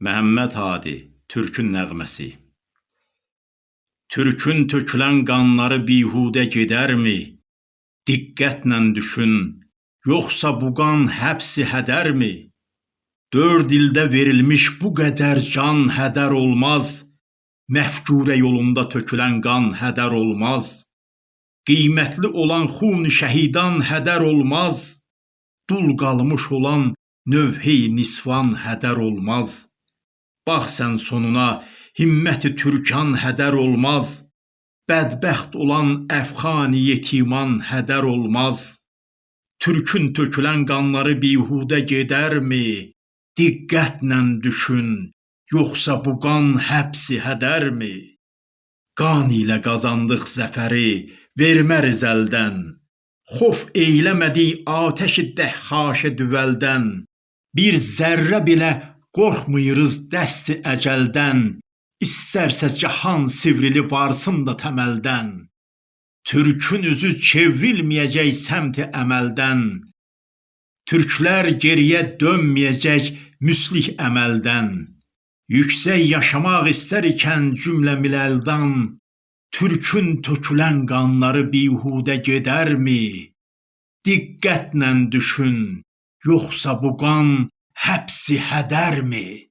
Məhəmməd Hadi, Türkün nəğməsi. Türkün tökülən qanları bihudə gedərmi? Diqqətlə düşün, yoxsa bu qan həbsi hədərmi? Dörd ildə verilmiş bu qədər can hədər olmaz, Məfkürə yolunda tökülən qan hədər olmaz. Qiymətli olan xun şəhidan hədər olmaz, Dul qalmış olan növhəy nisvan hədər olmaz. Bax sən sonuna, himməti türkan hədər olmaz, Bədbəxt olan əfxani yetiman hədər olmaz. Türkün tökülən qanları bihudə gedərmi? Diqqətlə düşün, yoxsa bu qan həbsi hədərmi? Qan ilə qazandıq zəfəri, verməriz əldən. Xof eyləmədik atəşi dəhşaşə düvəldən. Bir zərrə belə qorxmayırız dəsti əcəldən. İstərsə cahan sivrili varsın da təməldən. Türkün üzü çevrilməyəcək səmti əməldən. Türklər geriyə dönməyəcək müslih əməldən. Yüksək yaşamaq istər ikən cümlə miləldan, Türkün tökülən qanları bihudə gedərmi? Diqqətlə düşün, yoxsa bu qan həbsi hədərmi?